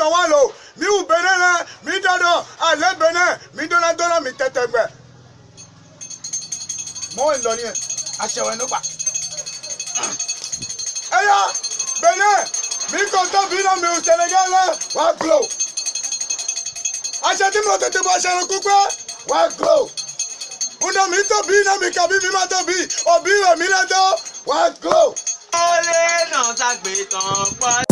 tɔwalo mi wu bene ne mi dɔdɔ ale bene mi dɔna dɔna mi tɛtɛ gbɛ. mɔwɛ ŋdɔni yɛ asɛwɛ ne gba. eya bene mi kɔntɔ bi na mi wu sɛnɛgɛ lɛ wa glo. asɛ ti mo tètè bɔ asɛ lɛ wa glo. ŋdɔ mi tɔ bi na mi kabi mi ma tɔ bi obi wɛ mi lɛ dɔ wa glo. ó lè nà ságbé pa.